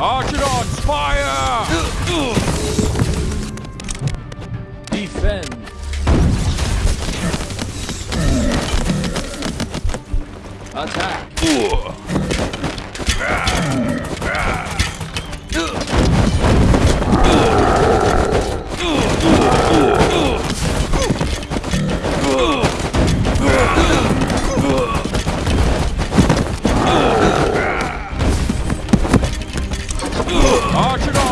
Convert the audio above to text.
Arcanons, fire! Defend. Attack. Ótimo!